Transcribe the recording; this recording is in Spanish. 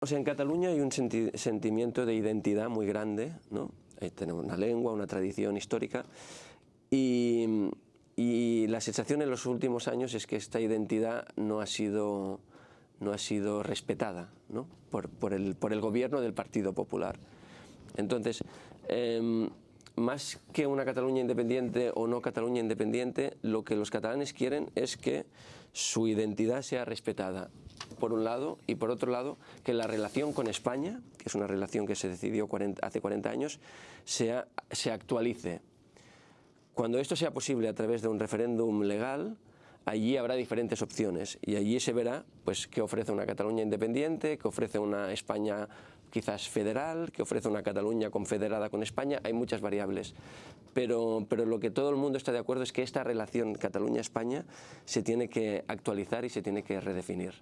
O sea, en Cataluña hay un senti sentimiento de identidad muy grande, ¿no? Ahí tenemos una lengua, una tradición histórica y, la sensación en los últimos años es que esta identidad no ha sido, no ha sido respetada ¿no? por, el, por el gobierno del Partido Popular. Entonces, eh, más que una Cataluña independiente o no Cataluña independiente, lo que los catalanes quieren es que su identidad sea respetada, por un lado, y por otro lado, que la relación con España, que es una relación que se decidió 40, hace 40 años, sea, se actualice. Cuando esto sea posible a través de un referéndum legal, allí habrá diferentes opciones y allí se verá pues, qué ofrece una Cataluña independiente, qué ofrece una España quizás federal, que ofrece una Cataluña confederada con España, hay muchas variables. Pero, pero lo que todo el mundo está de acuerdo es que esta relación Cataluña-España se tiene que actualizar y se tiene que redefinir.